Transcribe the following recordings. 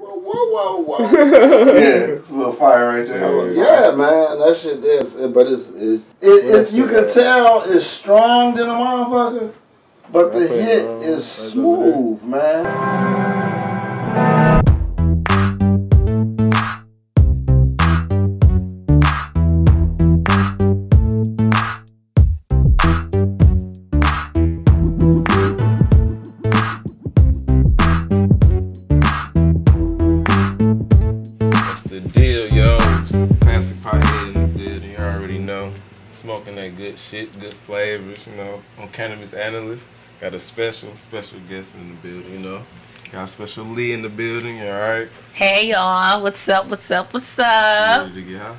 whoa, whoa. yeah, it's a little fire right there. yeah, man, that shit is. But it's it's it, it, you can tell it's strong than a motherfucker, but the hit is smooth, man. Good shit, good flavors, you know. On Cannabis Analyst. Got a special, special guest in the building, you know. Got a special Lee in the building, you alright? Hey y'all, what's up? What's up? What's You up? Ready to get high?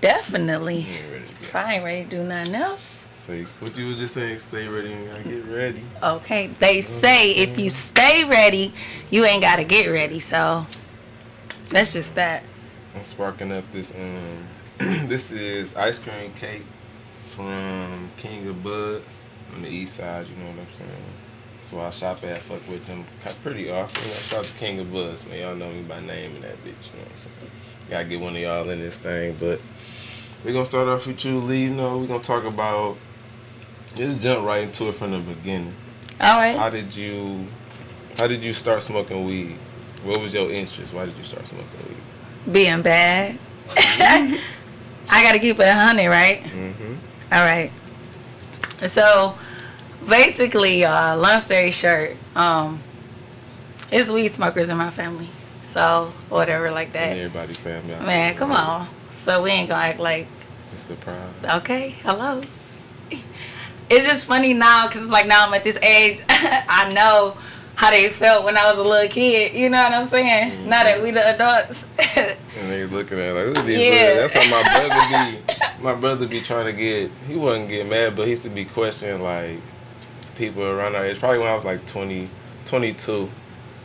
Definitely. You ain't ready to get If I ain't ready to do nothing else. Say, what you was just saying, stay ready and gotta get ready. Okay, they say if you stay ready, you ain't gotta get ready. So that's just that. I'm sparking up this, um, this is ice cream cake from King of Buds on the east side, you know what I'm saying? That's why I shop at, fuck with them pretty often. I out to King of Buds, man. Y'all know me by name and that bitch, you know what I'm saying? Gotta get one of y'all in this thing, but we're gonna start off with you, Lee. You know, we're gonna talk about, just jump right into it from the beginning. All right. How did you, how did you start smoking weed? What was your interest? Why did you start smoking weed? Being bad. I gotta keep it a hundred, right? Mm-hmm. All right. So basically, uh, long story short, um, it's weed smokers in my family. So whatever, like that. Everybody family. Man, come on. So we ain't gonna act like It's a surprise. Okay, hello. It's just funny now because it's like now I'm at this age. I know how they felt when I was a little kid. You know what I'm saying? Now that we the adults. And they looking at it like, look at these Yeah. That's how my brother be. My brother be trying to get. He wasn't getting mad, but he used to be questioning like people around our age. Probably when I was like 20, 22,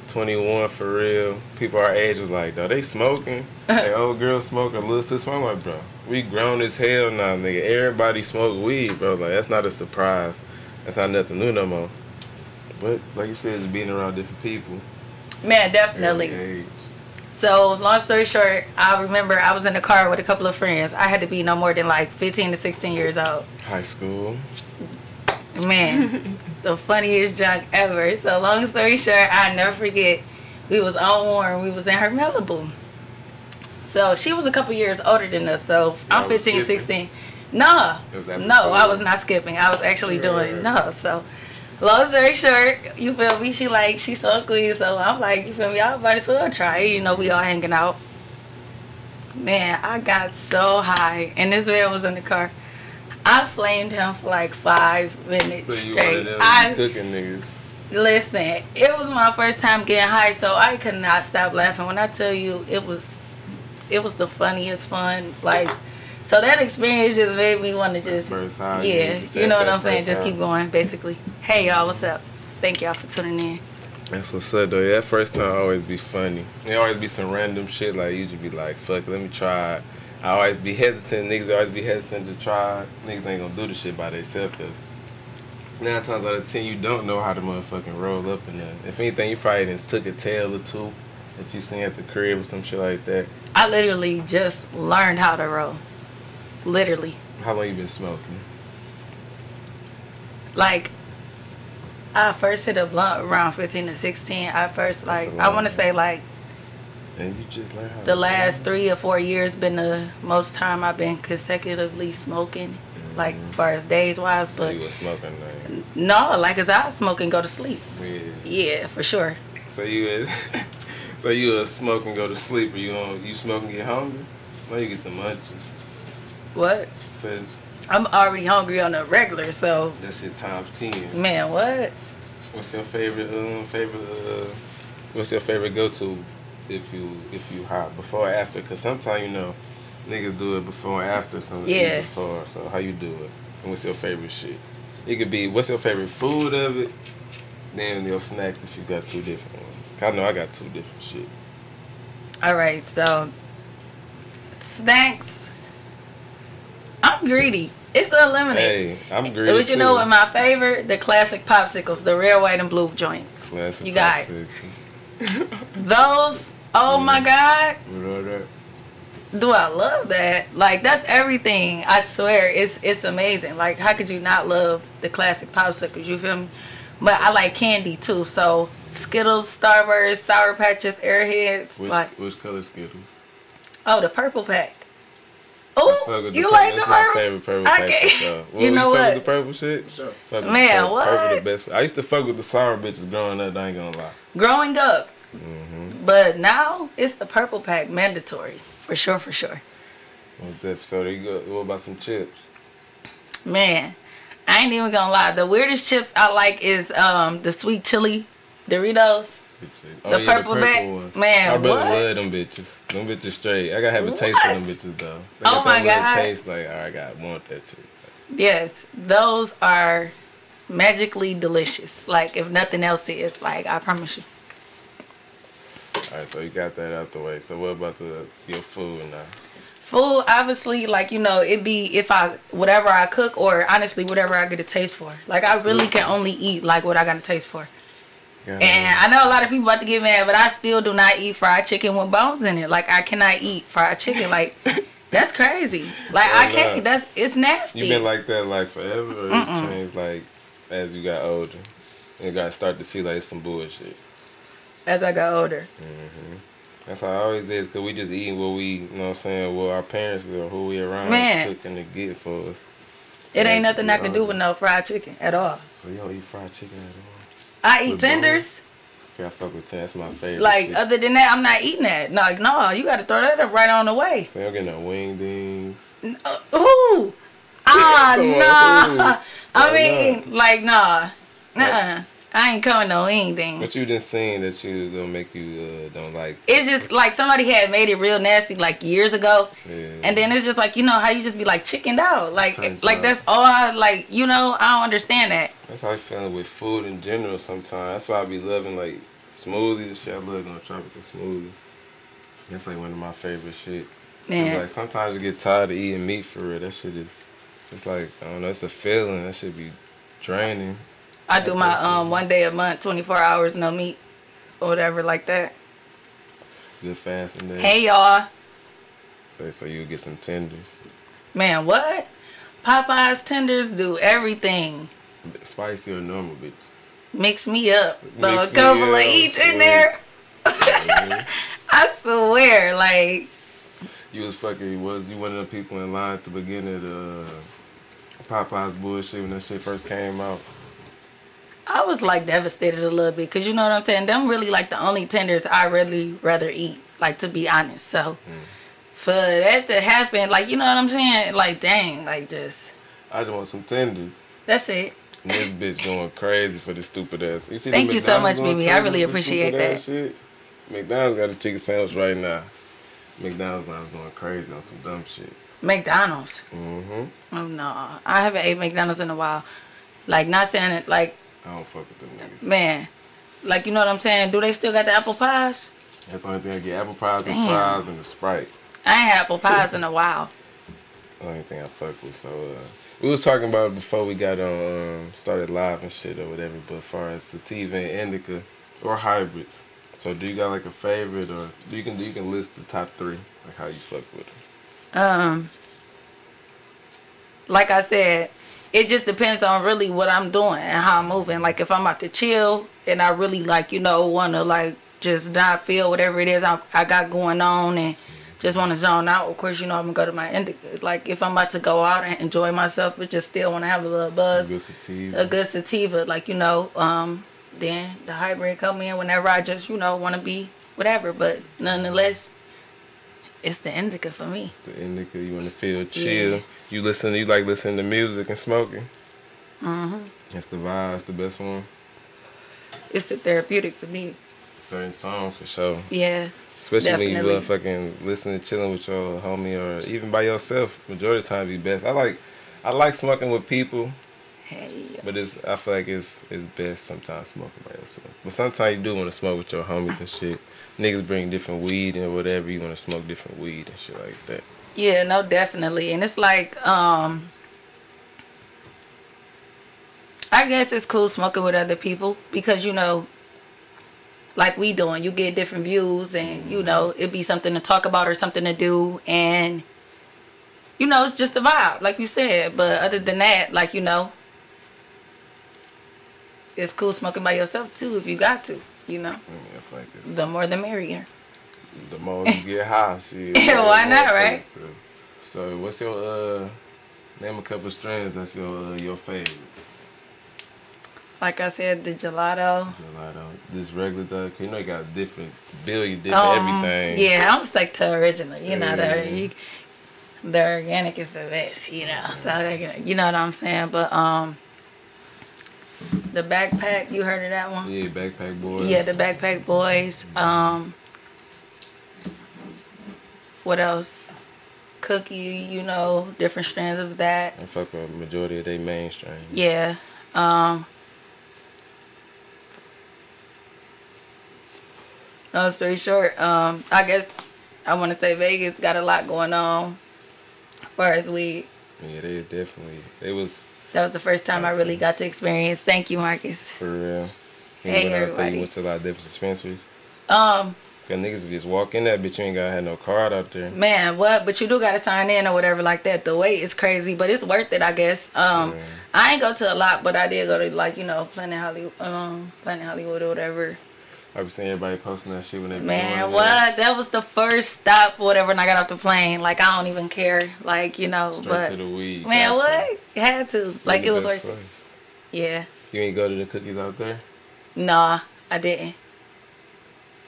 21 for real. People our age was like, though they smoking. Like old girl smoking, little sis smoking. I'm like, bro, we grown as hell now, nigga. Everybody smoke weed, bro. Like that's not a surprise. That's not nothing new no more. But like you said, it's being around different people. Man, definitely. So long story short, I remember I was in the car with a couple of friends. I had to be no more than like 15 to 16 years old. High school. Man, the funniest junk ever. So long story short, I never forget. We was on Warren. We was in her Malibu. So she was a couple years older than us. So Y'all I'm was 15, skipping? 16. No, It was after no, I was not skipping. I was actually doing no. So long story short, you feel me? She like she so weed. So I'm like, you feel me? I might as well try. it. You know, we all hanging out. Man, I got so high, and this man was in the car. I flamed him for like five minutes So straight. I cooking niggas. listen. It was my first time getting high, so I could not stop laughing. When I tell you, it was, it was the funniest fun. Like, so that experience just made me want to just, yeah, you know what I'm saying. Just keep going, basically. Hey y'all, what's up? Thank y'all for tuning in. That's what's up though. Yeah, that first time always be funny. It always be some random shit like you just be like, fuck, let me try. I always be hesitant. Niggas always be hesitant to try. Niggas ain't gonna do the shit by themselves. Cause nine times out of ten, you don't know how to motherfucking roll up in there. If anything, you probably just took a tail or two that you seen at the crib or some shit like that. I literally just learned how to roll. Literally, How long you been smoking? like. I first hit a blunt around 15 to 16. I first like I want to say like And you just learn how. the last three or four years been the most time I've been consecutively smoking, like mm-hmm. far as days wise. So But you was smoking like, no, like as I smoke and go to sleep. yeah. Yeah, for sure. So you is, so you a smoke and go to sleep, or you don't, you smoke and get hungry? No, you get the munchies. What? So I'm already hungry on a regular, so that shit times ten. man, what? What's your favorite um favorite uh what's your favorite go to if you if you hot before or after? Cause sometimes you know niggas do it before and after, some Yeah. before. So how you do it? And what's your favorite shit? It could be what's your favorite food of it, then your snacks if you got two different ones. I know I got two different shit. All right, so snacks. I'm greedy. It's unlimited. Hey, I'm greedy But you too. know what my favorite? The classic popsicles, the red, white, and blue joints. Classic You guys. popsicles. Those Oh mm-hmm. my God. You know that? Do I love that? Like that's everything. I swear, it's it's amazing. Like how could you not love the classic popsicles? You feel me? But I like candy too. So Skittles, Starburst, Sour Patches, Airheads. Which, like which color Skittles? oh, the purple pack. I Oh, fuck with you purple- like the that's my purple? favorite purple I pack can't- for sure. You know fuck what? with the purple shit? Sure. Fuck Man, the purple, Purple what? the best. I used to fuck with the sour bitches growing up. I ain't gonna lie. Growing up, Mm-hmm. but now it's the purple pack mandatory for sure, for sure. What's that? So there you go. What about some chips? Man, I ain't even gonna lie. The weirdest chips I like is um the sweet chili Doritos. Good oh, shit. The purple back- man, My brother what? love them bitches. Them bitches straight. I gotta have a taste for them bitches though. They Oh my God. Taste like, all right, I got want that shit. Yes, those are magically delicious. Like if nothing else is, like I promise you. All right, so you got that out the way. So what about the your food now? Food, obviously, like you know, it be if I whatever I cook or honestly whatever I get a taste for. Like I really can mm-hmm. only eat like what I got a taste for. And I know a lot of people about to get mad, but I still do not eat fried chicken with bones in it. Like I cannot eat fried chicken. Like that's crazy. Like I can't. That's it's nasty. You been like that like forever, or Mm-mm. you changed like as you got older? You got to start to see like some bullshit. as I got older. hmm That's how it always is, cause we just eating what we, you know what I'm saying, what our parents or who we around Man. cooking to get for us. It Yeah, ain't nothing I can do with no fried chicken at all. So you don't eat fried chicken at all? I eat tenders. Yeah, I fuck with ten. That's my favorite. Like shit. other than that, I'm not eating that. No, like, no, you got to throw that up right on the way. so you don't get no wing dings. Uh, Ooh, ah, on, nah. ooh. I Why mean, like, nah, nah. I ain't coming no anything. What you just seen that you gonna make you uh, don't like? It's just like somebody had made it real nasty like years ago, Yeah. and then it's just like you know how you just be like chickened out, like like out. that's all. I, like you know, I don't understand that. That's how I feel with food in general. Sometimes that's why I be loving like smoothies and shit. I love going tropical smoothie. That's like one of my favorite shit. Man, Like sometimes you get tired of eating meat for real. That shit is, it's like I don't know. It's a feeling. That should be draining. I do my um one day a month, 24 hours no meat, or whatever like that. Good fasting day. Hey y'all, So, so you get some tenders, man, what? Popeyes tenders do everything. spicy or normal, bitch. Mix me up. Throw a couple of each in there. Mhm. I swear, like You was fucking. you Was you one of the people in line at the beginning of the Popeyes bullshit when that shit first came out? I was like devastated a little bit because you know what I'm saying. Them really like the only tenders I really rather eat. Like to be honest, so for that to happen, like you know what I'm saying, like dang, like just I just want some tenders. that's it. And this bitch going crazy for this stupid ass. You see Thank the you so much, Mimi. I really appreciate that. Shit. McDonald's got a chicken sandwich right now. McDonald's now is going crazy on some dumb shit. McDonald's. Mm-hmm. Oh no, I haven't ate McDonald's in a while. Like not saying it, like I don't fuck with them niggas. man, like you know what I'm saying. Do they still got the apple pies? That's the only thing I get. Apple pies and fries and the Sprite. I ain't had apple pies in a while. The only thing I fuck with. So uh, we was talking about it before we got on um, started live and shit or whatever. But as far as sativa and indica or hybrids, so do you got like a favorite or do you can you can list the top three like how you fuck with them? Um, like I said, it just depends on really what I'm doing and how I'm moving. Like if I'm about to chill and I really like you know want to like just not feel whatever it is I, I got going on and just want to zone out. Of course, you know I'm gonna go to my indica. Like if I'm about to go out and enjoy myself, but just still want to have a little buzz, Good sativa. a good sativa, like you know, um, then the hybrid come in whenever I just you know want to be whatever. But nonetheless, it's the indica for me. It's the indica, you want to feel chill. You listen, you like listening to music and smoking. hmm That's the vibe. That's the best one. It's the therapeutic for me. Certain songs for sure. Yeah. Especially when you Definitely. uh, fucking listening, chilling with your homie, or even by yourself. Majority of the time, be best. I like, I like smoking with people, Hey. but it's I feel like it's it's best sometimes smoking by yourself. But sometimes you do want to smoke with your homies and shit. Niggas bring different weed and whatever. You want to smoke different weed and shit like that. Yeah, no, definitely. And it's like, um, I guess it's cool smoking with other people because, you know, like we doing. You get different views, and you know it'd be something to talk about or something to do, and you know it's just a vibe, like you said. But other than that, like you know, it's cool smoking by yourself too if you got to. You know, Yeah, like the more the merrier. the more you get high, shit. Yeah, why not, right? So, so what's your uh name a couple strands that's your uh, your favorite? Like I said, the gelato. Gelato. This regular Dutch, you know you got different billion different Um, everything. Yeah, I'm stuck to original. You know, Yeah. the you, the organic is the best. You know, so you know what I'm saying. But um, the backpack. You heard of that one? Yeah, backpack boys. Yeah, the backpack boys. Um, what else? Cookie. You know, different strands of that. I fuck with majority of they mainstream. Yeah. Um. Long story short, um, I guess I want to say Vegas got a lot going on. As far as we, Yeah, they definitely. They was that was the first time I really got to experience. Thank you, Marcus. for real. He Hey, went everybody. he went to a lot of different dispensaries. Um, Cause niggas just walk in that bitch. You ain't gotta have no card out there. man, what? But you do got to sign in or whatever like that. The wait is crazy, but it's worth it, I guess. Um, Yeah. I ain't go to a lot, but I did go to like you know Planet Hollywood, um, Planet Hollywood or whatever. I be seeing everybody posting that shit when they Man, what? That was the first stop, whatever, when I got off the plane. Like, I don't even care. Like, you know. Straight but. to the weed. Man, Gotcha. what? Had to. Like, it was worth place. Yeah. You ain't go to the cookies out there? Nah, I didn't.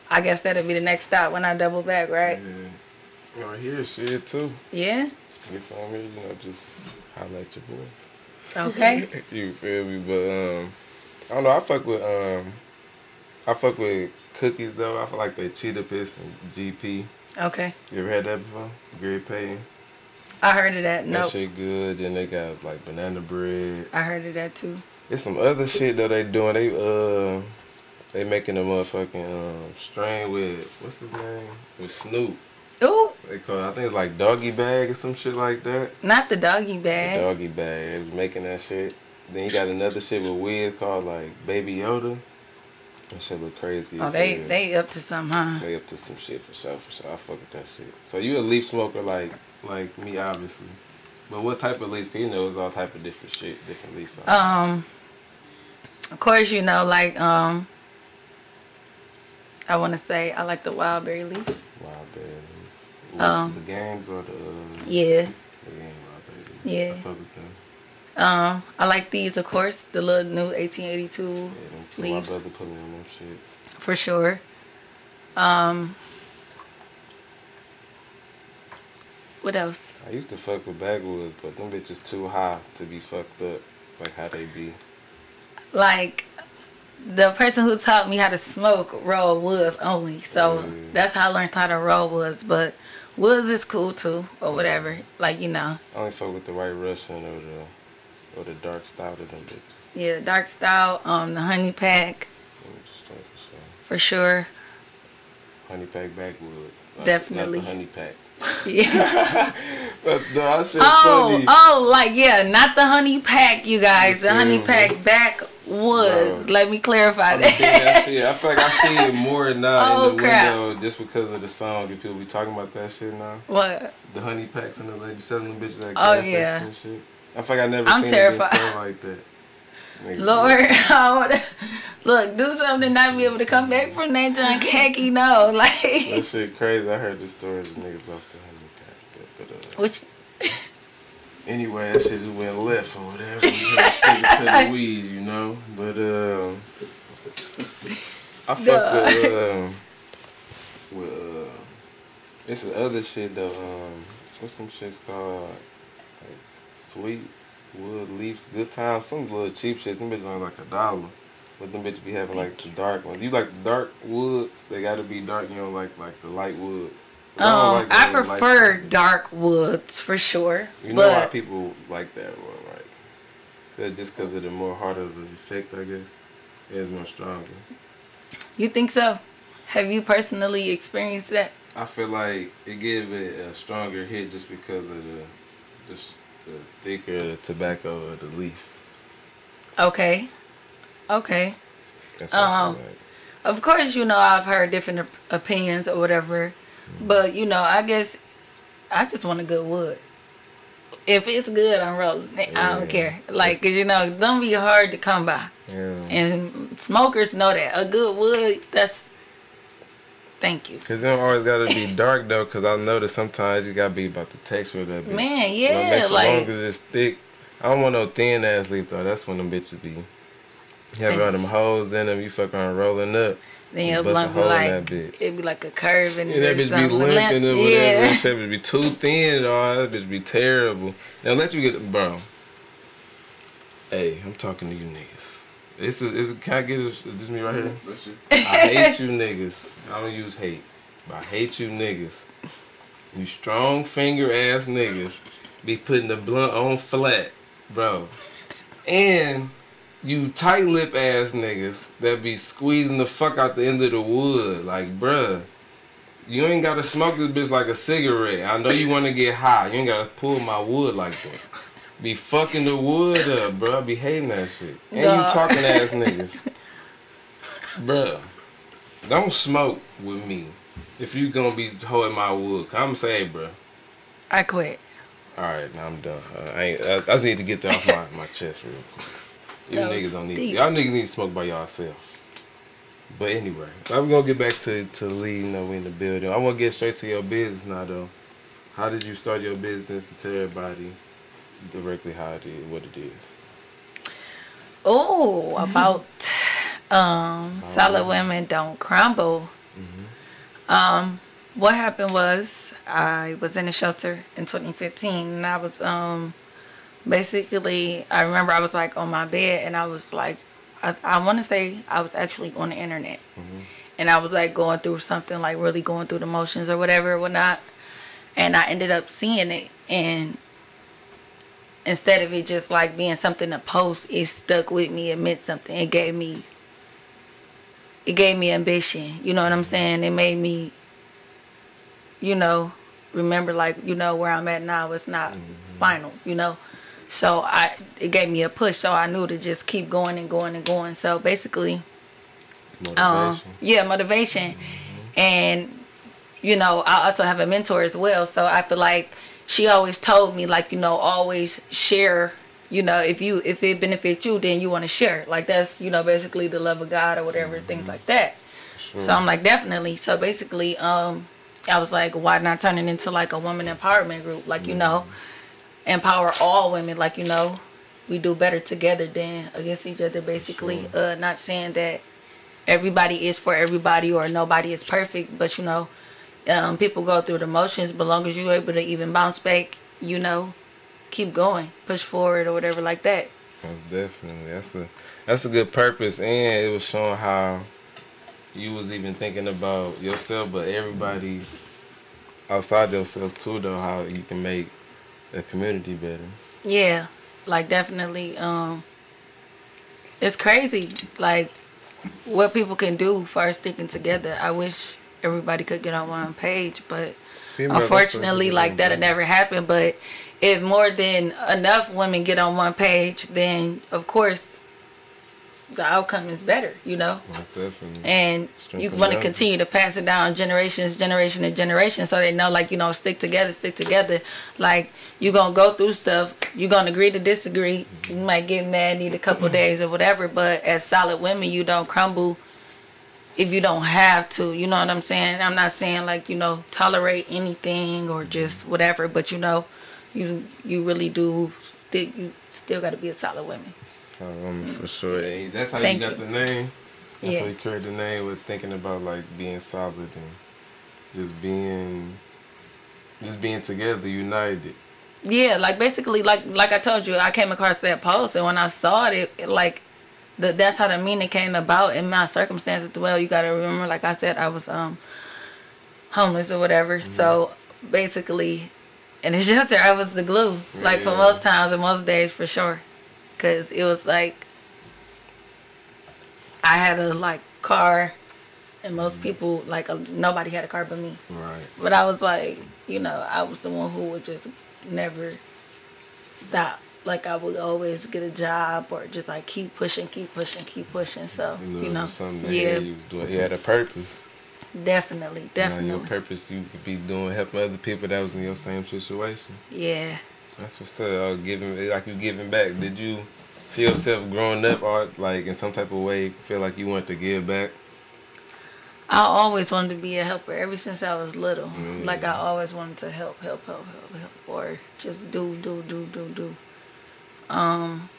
I guess that'll be the next stop when I double back, right? Yeah. Right here, shit too. Yeah? Get some here, you know, just at your boy. Okay. you feel me? But um, I don't know. I fuck with um, I fuck with cookies though. I feel like they cheetah piss and GP. okay. You ever had that before? Gary Payton. I heard of that. No. That shit good. Then they got like banana bread. I heard of that too. It's some other shit that they doing. They uh, they making a motherfucking um strain with what's his name? With Snoop. Ooh, They call it, I think it's like doggy bag or some shit like that. not the doggy bag. The bag. doggy bag. They was making that shit. Then you got another shit with Wiz called like Baby Yoda. That shit look crazy. Oh, they they up to some, huh? They up to some shit for sure, for sure. I fuck with that shit. So you a leaf smoker like like me, obviously. But what type of leaves? 'Cause you know it's all type of different shit, different leaves. Um, of course, you know, like um, I want to say I like the wild berry leaves. Wild berries. Um, the gangs or the uh, Yeah. the gang wild berries. Yeah. I fuck with them. Um, I like these, of course, the little new 1882 Yeah, two, my leaves brother put me on them shits. for sure. Um, what else? I used to fuck with Backwoods, but them bitches too high to be fucked up, like how they be. Like the person who taught me how to smoke roll woods only, so Mm. that's how I learned how to roll woods. But woods is cool too, or whatever. Like you know, I only fuck with the white Russian or the or the dark stout of them bitches. yeah, dark style, um, the honey pack Let me just start for sure. Honey pack backwoods. Not- Definitely. Not the honey pack. Yeah. But no, that shit Oh, funny. oh, like yeah, not the honey pack, you guys. The honey feel pack backwoods. Bro. Let me clarify I that that. shit. I feel like I see it more now Oh, in the crap. window just because of the song. And people be talking about that shit now. what? The honey packs and the lady selling them bitches at Oh, gas yeah. and shit. I feel like I never I'm seen terrified. like that. Nigga, Lord, I would look do something to not be able to come back from that junk. Heck, you know, That like shit crazy. I heard the stories of niggas off the honey pack. But, uh, which Anyway, that shit just went left or whatever. We had to to the weed, you know. But um, I fuck Duh. with um, with uh, it's the other shit though. Um, what's some shits called? Sweet wood leaves, good times. Some little cheap shits. Them bitches only like a dollar. But them bitches be having like the dark ones. You like the dark woods? They gotta be dark. You know, like like the light woods. Um like I prefer dark woods for sure. You know why people like that one, right? 'Cause- just because of the more harder the effect, I guess. It's more stronger. you think so? Have you personally experienced that? I feel like it give it a stronger hit just because of the just the thicker the tobacco of the leaf. Okay. Okay. That's Um, like. of course, you know, I've heard different op- opinions or whatever, but you know, I guess I just want a good wood. If it's good, I'm rolling. I don't care. Like, cause you know, don't be hard to come by, Yeah. and smokers know that a good wood. That's thank you, Cause it don't always gotta be dark though, cause I notice sometimes you gotta be about the texture of that bitch. man. You know, Yeah, make so long like as it's thick. I don't want no thin ass leaf though. That's when them bitches be having all them holes in them. You fuck around rolling up. then your bust a blunt be like that bitch. it'd be like a curve and Yeah, that bitch be limping or whatever. Yeah. That would be too thin, dog. That bitch be terrible. Now let you get, bro. Hey, I'm talking to you niggas. This is, is can I get this, this me right here? Mm-hmm. That's you. I hate you niggas. I don't use hate, but I hate you niggas. You strong finger ass niggas be putting the blunt on flat, bro. And you tight lip ass niggas that be squeezing the fuck out the end of the wood. Like, bruh, you ain't gotta smoke this bitch like a cigarette. I know you wanna get high. You ain't gotta pull my wood like that. Be fucking the wood up, bruh. Be hating that shit. And you talking ass niggas. Bruh, don't smoke with me if you gonna be holding my wood. I'm saying, bruh. I quit. All right, now I'm done. Uh, I, ain't, I, I just need to get that off my, my chest real quick. You niggas don't need. Y'all niggas need to smoke by yourself. But anyway, I'm gonna get back to to Lee. You know, we in the building. I want to get straight to your business now, though. How did you start your business and tell everybody directly how it is, what it is? Oh, about um solid women don't crumble. Um, what happened was I was in a shelter in 2015, and I was um basically I remember I was like on my bed, and I was like I, I want to say I was actually on the internet, and I was like going through something like really going through the motions or whatever, whatnot, and I ended up seeing it and instead of it just like being something to post, it stuck with me. It meant something. It gave me. It gave me ambition. You know what I'm saying? It made me. You know, remember like you know where I'm at now. It's not final. You know, so I it gave me a push. So I knew to just keep going and going and going. So basically, Motivation. um, yeah, motivation. And, you know, I also have a mentor as well. So I feel like she always told me, like, you know, always share. You know, if you if it benefits you, then you want to share. Like that's you know basically the love of God or whatever things like that. Sure. So I'm like definitely. So basically, um, I was like, why not turn it into like a woman empowerment group? Like you know, empower all women. Like you know, we do better together than against each other. Basically, uh, not saying that everybody is for everybody or nobody is perfect, but you know, um, people go through the motions. But long as you're able to even bounce back, you know, keep going, push forward or whatever like that. Most definitely. That's a that's a good purpose, and it was showing how you was even thinking about yourself, but everybody outside yourself too. Though how you can make the community better. Yeah, like definitely. Um, it's crazy, like what people can do for sticking together. I wish everybody could get on one page, but Females, unfortunately, like that'll never happen. But if more than enough women get on one page, then of course the outcome is better. You know. And you want to continue to pass it down generations generation to generation so they know like you know stick together stick together like you're gonna go through stuff you're gonna agree to disagree you might get mad need a couple days or whatever but as solid women you don't crumble if you don't have to you know what i'm saying i'm not saying like you know tolerate anything or just whatever but you know you you really do still you still got to be a solid woman So um, for sure, And that's how Thank you got you. the name. That's Yeah. how you created the name with thinking about like being solid and just being, just being together, united. Yeah, like basically, like like I told you, I came across that post, and when I saw it, it like, the, that's how the meaning came about in my circumstances. Well, you gotta remember, like I said, I was um homeless or whatever. So basically, in the shelter, I was the glue. Like for most times and most days, for sure, because it was like I had a like car, and most people like uh, nobody had a car but me. Right. But I was like, you know, I was the one who would just never stop. Like I would always get a job or just like keep pushing, keep pushing, keep pushing. So You know, you know, something yeah, you. You had a purpose. definitely, You know, definitely, your purpose, you could be doing helping other people that was in your same situation. yeah. That's what's up. Uh, giving like you giving back. Did you see yourself growing up, or like in some type of way, feel like you wanted to give back? I always wanted to be a helper ever since I was little. Mm. Like I always wanted to help, help, help, help, help, or just do, do, do, do, do. Um,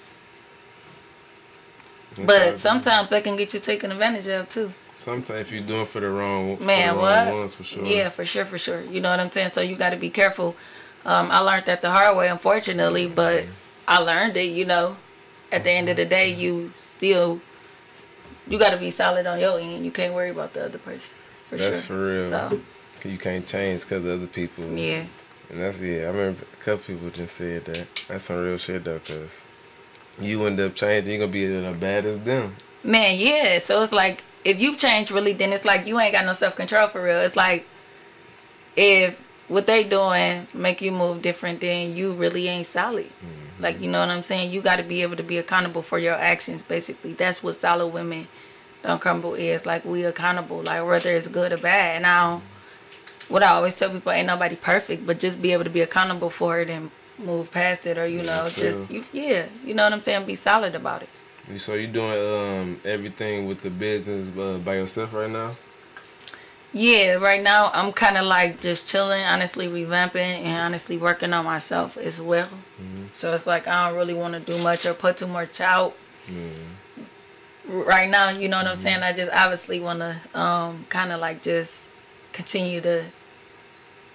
but sometimes they can get you taken advantage of too. sometimes you're doing for the wrong, Man, the what? wrong ones, for sure. Yeah, for sure, for sure. You know what I'm saying? So you got to be careful. Um, I learned that the hard way, unfortunately, but I learned it. You know, at the end of the day, you still you got to be solid on your end. You can't worry about the other person. For That's sure. for real. So You can't change because of other people. yeah, And that's yeah. I remember a couple people just said that. That's some real shit though, cause you end up changing, you're gonna be as bad as them. man, yeah. So it's like if you change really, then it's like you ain't got no self control for real. It's like if what they doing make you move different, then you really ain't solid. Mm-hmm. Like you know what I'm saying? You got to be able to be accountable for your actions. Basically, that's what solid women don't crumble is. Like we accountable, like whether it's good or bad. And now, what I always tell people, ain't nobody perfect, but just be able to be accountable for it and move past it, or you know, just you, yeah, you know what I'm saying? Be solid about it. So you doing um everything with the business uh, by yourself right now? Yeah, right now I'm kind of like just chilling, honestly revamping and honestly working on myself as well. So it's like I don't really want to do much or put too much out. Right now, you know what I'm saying? I just obviously want to um, kind of like just continue to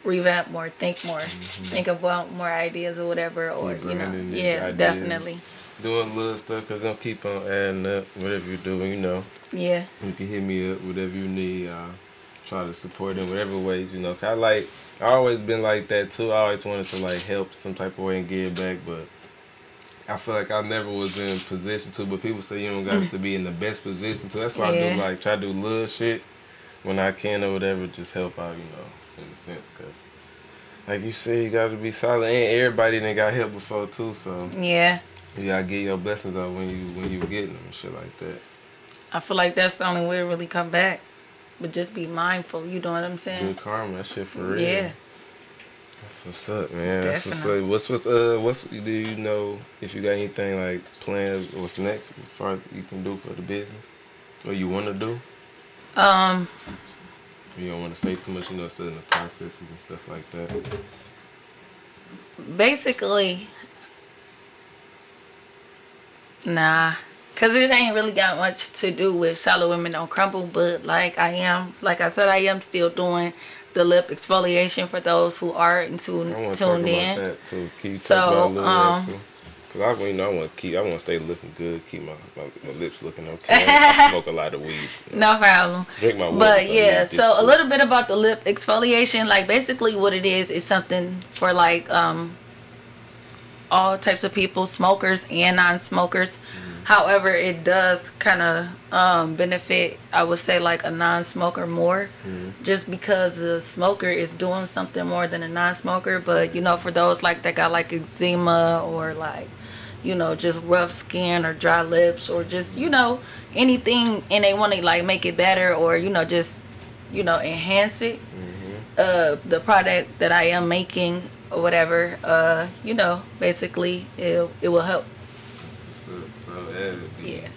revamp more, think more, think about more ideas or whatever, or you know, yeah, ideas. definitely, Doing little stuff cause I'm gonna keep on adding up. Whatever you're doing, you know, yeah, you can hit me up. Whatever you need, I'll try to support in whatever ways. You know, 'Cause I like. I always been like that too. I always wanted to like help some type of way and give back, but I feel like I never was in position to. But people say you don't got mm. to be in the best position to. That's why I do like try to do little shit when I can or whatever. Just help out, you know, in a sense, cause like you said, you got to be solid. And everybody done got help before too, so yeah. you gotta get your blessings out when you when you getting them and shit like that. I feel like that's the only way to really come back. But just be mindful. You know what I'm saying? Good karma, that shit for real. Yeah. That's what's up, man. That's what's Definitely. up. What's what's uh what's do you know if you got anything like plans? What's next as far as you can do for the business? What you want to do? Um, You don't want to say too much, you know, still in the processes and stuff like that. basically, nah, cause it ain't really got much to do with shallow women don't crumble. But like I am, like I said, I am still doing the lip exfoliation for those who are in tune, I want to talk tuned in. that too. Keep So, talking about a little um. Cause I, you know, I want to keep, I want to stay looking good, keep my, my, my lips looking okay. I smoke a lot of weed. No problem. Drink my water. But yeah, so a little bit about the lip exfoliation. Like basically what it is is something for like um all types of people, smokers and non-smokers. However, it does kind of um, benefit, I would say, like a non-smoker more, just because the smoker is doing something more than a non-smoker. But you know, for those like that got like eczema or like, you know, just rough skin or dry lips or just you know anything, and they want to like make it better or you know just you know enhance it. Uh, the product that I am making or whatever, uh, you know, basically it it will help. So, so that be, Yeah.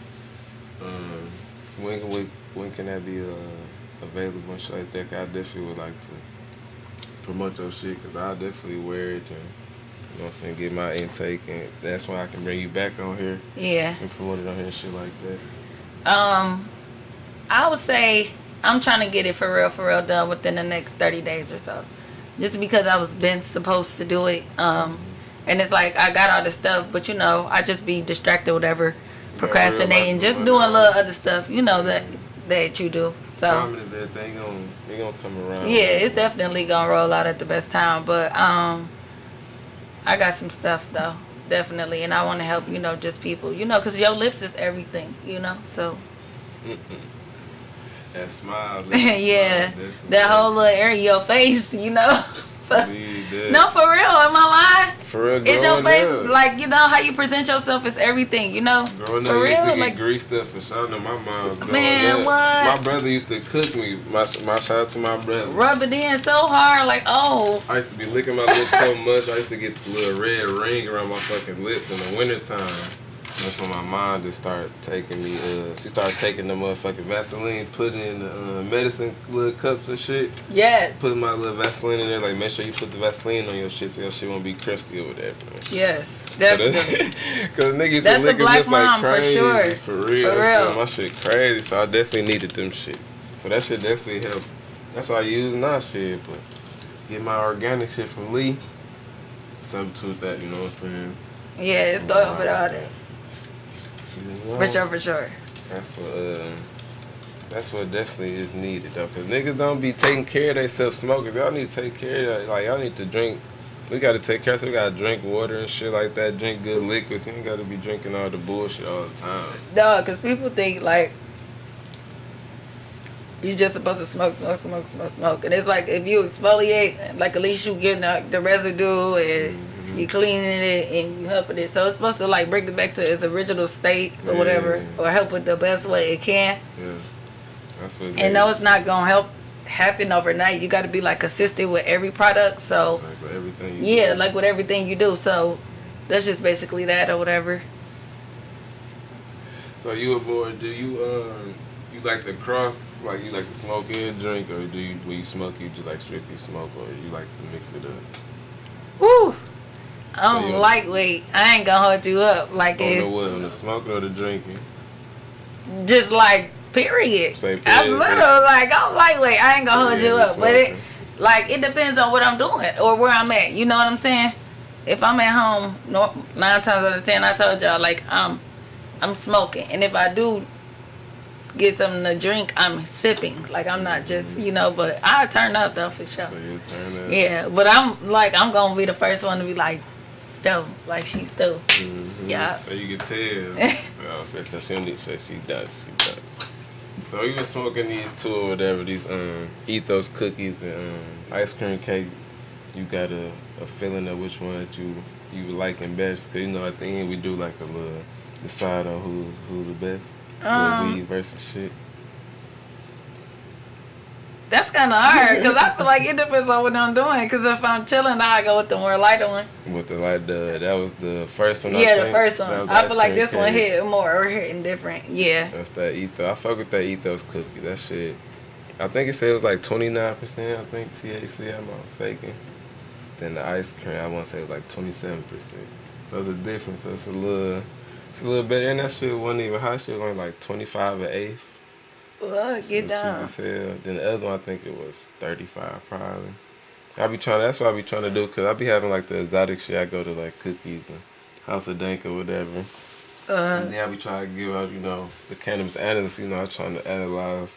Um, when can we, when can that be uh, available and shit like that? I definitely would like to promote your shit because I definitely wear it and you know what I'm saying, get my intake and that's why I can bring you back on here Yeah. and promote it on here and shit like that. Um, I would say I'm trying to get it for real, for real done within the next 30 days or so. Just because I was been supposed to do it. Um, and it's like I got all this stuff, but you know, I just be distracted, whatever, procrastinating, just doing a little other stuff, you know that that you do. So is that they gonna they gonna come around. yeah, it's definitely gonna roll out at the best time. But um, I got some stuff though, definitely, and I want to help you know just people, you know, cause your lips is everything, you know. So That smile. that yeah, smile, that whole little area of your face, you know. so definitely. Believe that. no, for real, am I lying? For real, It's your face, up. like you know how you present yourself is everything. You know, Growing for up, used to real, get like greased up for. My mom. Man, up, what? My brother used to cook me. My my shout out to my brother. rub it in so hard, like oh, I used to be licking my lips so much. I used to get the little red ring around my fucking lips in the wintertime. That's when my mom just started taking me. Uh, she started taking the motherfucking Vaseline, putting in the uh, medicine little cups and shit. yes, Putting my little Vaseline in there. Like, make sure you put the Vaseline on your shit so your shit won't be crusty or whatever. yes, definitely. Cause niggas That's a black lips like mom for sure. For real. For real. My shit crazy. So I definitely needed them shits. So that shit definitely helped. That's why I use now shit. But get my organic shit from Lee. Substitute that, you know what I'm saying? Yeah, it's going with all that. You? For sure, for sure. That's what uh, that's what definitely is needed though, cause niggas don't be taking care of themselves smoking. Y'all need to take care of like y'all need to drink. We gotta take care. of. So we gotta drink water and shit like that. Drink good liquids. You ain't gotta be drinking all the bullshit all the time. No, because people think like you're just supposed to smoke, smoke, smoke, smoke, smoke, and it's like if you exfoliate, like at least you getting the, the residue and Mm-hmm. You cleaning it and you helping it. So it's supposed to like bring it back to its original state or whatever, or help it the best way it can. Yeah, that's what. it And is. no, it's not gonna help happen overnight. You got to be like consistent with every product. So Like with everything. You yeah, do. like with everything you do. So that's just basically that or whatever. So you a boy? Do you um you like to cross like you like to smoke and drink, or do you when you smoke you just like strictly smoke, or you like to mix it up? Woo. I'm So lightweight. I ain't gonna hold you up. Like On the what? The smoking or the drinking? just like period. Say I'm period, literally like I'm lightweight. I ain't gonna hold Yeah, you up, but it like it depends on what I'm doing or where I'm at. You know what I'm saying? If I'm at home, nine times out of ten, I told y'all like I'm I'm smoking, and if I do get something to drink, I'm sipping. Like I'm not just mm-hmm. you know, but I turn up though for sure. So you turn up. Yeah, but I'm like I'm gonna be the first one to be like, dope, like she's through. Mhm. Yeah. So you can tell. oh, so, so she don't need to she done. She done. So you been smoking these two or whatever, these um ethos cookies and um, ice cream cake. You got a, a feeling of which one that you you liking best? Cause you know at the end we do like a little decide on who who the best. Um, weed versus shit. That's kind of hard because I feel like it depends on what I'm doing. Because if I'm chilling, I go with the more lighter one. With the light, the that was the first one. I yeah, the first one. I feel like this one cake. hit more or hitting different. Yeah. That's that ethos. I fuck with that ethos cookie. That shit. I think it said it was like 29%, I think, THC, I'm not mistaken. Then the ice cream, I want to say it was like 27%. So it's a difference. So it's a little, it's a little better. And that shit wasn't even hot. Shit was only like 25 or eighth. Well, get down. Then the other one, I think it was 35 probably. I be trying, that's what I be trying to do, because I be having like the exotic shit. I go to like cookies and House of Dank or whatever. Uh, And then I be trying to give out, you know, the cannabis analysts, you know, I'm trying to analyze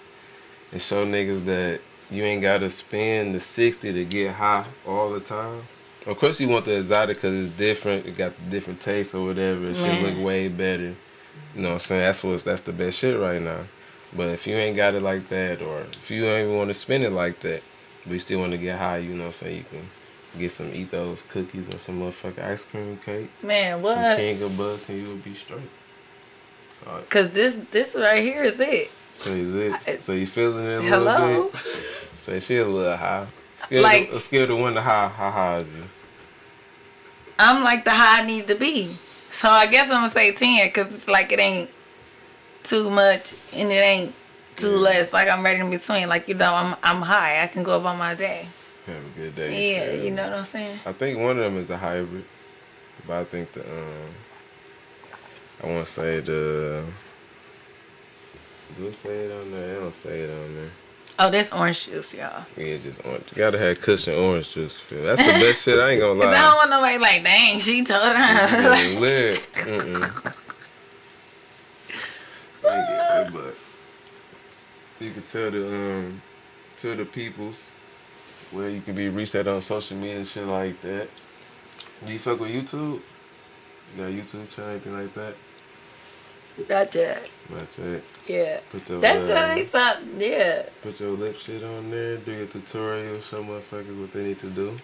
and show niggas that you ain't gotta spend the 60 to get high all the time. Of course, you want the exotic because it's different. It got different taste or whatever. It should look way better. You know what I'm saying? That's what's that's the best shit right now. But if you ain't got it like that, or if you don't even want to spend it like that, but you still want to get high, you know what I'm saying? You can get some ethos cookies and some motherfucking ice cream cake. man, what? King of Buds and you'll be straight. So, Cause this this right here is it. so is it? So you feeling it a little Hello. bit? Say she a little high. Scale Like- to, scale to one to high. How high is you? I'm like the high I need to be. So I guess I'm gonna say ten because it's like it ain't too much and it ain't too Yeah. less. Like I'm right in between. Like you know, I'm I'm high. I can go about my day. Have a good day. Yeah, you know what I'm saying. I think one of them is a hybrid, but I think the um, I want to say the. Do it say it on there? I don't say it on there. Oh, that's orange juice, y'all. Yeah, just orange. You gotta have cushion orange juice. Feel. That's the best shit. I ain't gonna lie. I don't want nobody like, dang, she told her. Yeah, lit. Mm-mm. I ain't get it, but you can tell the um, tell the peoples where you can be at on social media and shit like that. Do you fuck with YouTube? You got a YouTube channel, anything like that? Not yet. Not yet. Yeah. Put your That's uh, really something. Yeah. put your lip shit on there. Do your tutorial. Show motherfuckers what they need to do.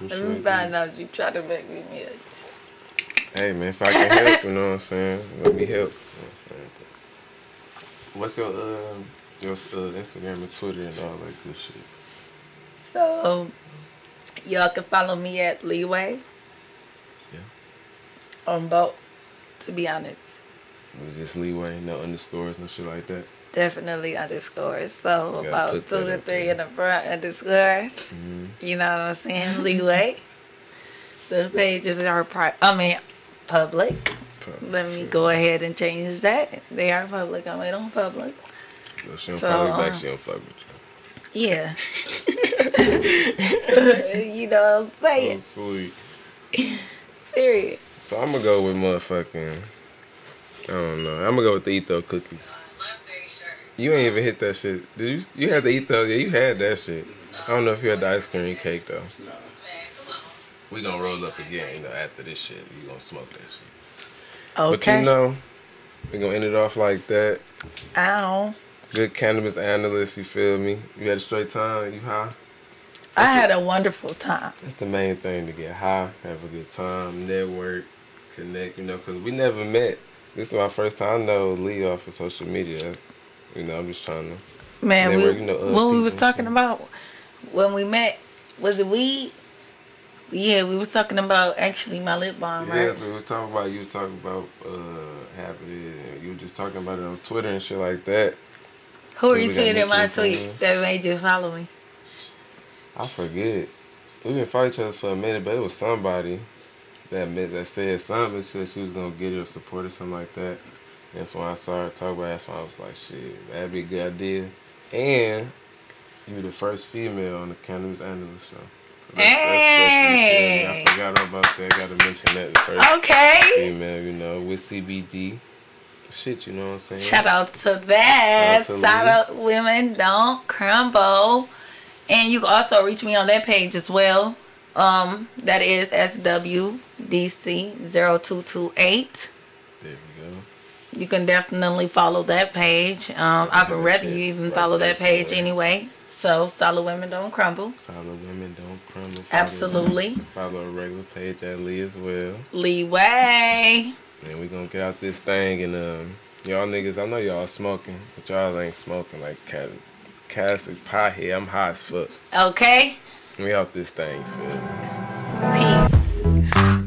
Let me find out you try to make me millions. Hey man, if I can help, you know what I'm saying? Let me help. You know what I'm saying? What's your uh your uh, Instagram and Twitter and all that good shit? So, y'all can follow me at Leeway. Yeah. On both, to be honest. It was just leeway, no underscores, no shit like that. Definitely underscores. So about two to three in the front underscores. Mm-hmm. You know what I'm saying? Leeway. the pages are pri- I mean public. Let me go ahead and change that. They are public. I made them public. So she don't So, follow you back, uh, she don't fuck with Yeah. you know what I'm you. Oh, saying? sweet. Period. So I'm gonna go with motherfucking. I don't know. I'm gonna go with the Etho cookies. You ain't even hit that shit. Did you? You had the Etho? Yeah, you had that shit. I don't know if you had the ice cream cake though. We gonna roll up again, you know, after this shit. You gonna smoke that shit. But you know, we gonna end it off like that. Ow. Good cannabis analyst, you feel me? You had a straight time, you high? I had a wonderful time. That's the main thing to get high, have a good time, network, connect, you know, because we never met. This is my first time I know Lee off of social media. That's, you know, I'm just trying to. Man, we, you know, what we was talking about when we met, was it weed? Yeah, we was talking about actually my lip balm, Yeah, right? so we was talking about, you was talking about uh, having it, and you were just talking about it on Twitter and shit like that. Who Yeah, we got retweeted my tweet that made you follow me? I forget. We've been fighting each other for a minute, but it was somebody that meant, that said something. Said she was gonna get it or support or something like that. That's when I saw her talk about. it. That's why I was like, shit, that'd be a good idea. And you were the first female on the cannabis analyst show. That's- that's- Hey! that's- I forgot about that. Got to mention that first Okay. female, you know, with CBD. Shit, you know what I'm saying? Shout out to that. Shout out to Shout Lee. out women don't crumble. And you can also reach me on that page as well. Um, that is SWDC0228. There we go. You can definitely follow that page. Um, I would that rather you even follow that page anyway. So, solid women don't crumble. Solid women don't Absolutely. Follow a regular page at Lee as well. Leeway. And we're gonna get out this thing and um y'all niggas, I know y'all smoking, but y'all ain't smoking like cat classic pie here. I'm high as fuck. Okay. We out this thing? Peace.